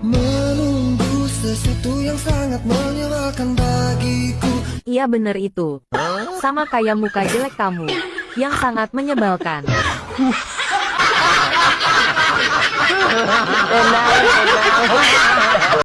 Menunggu sesuatu yang sangat menyebalkan bagiku Iya bener itu. Sama kayak muka jelek kamu. Yang sangat menyebalkan. Enak.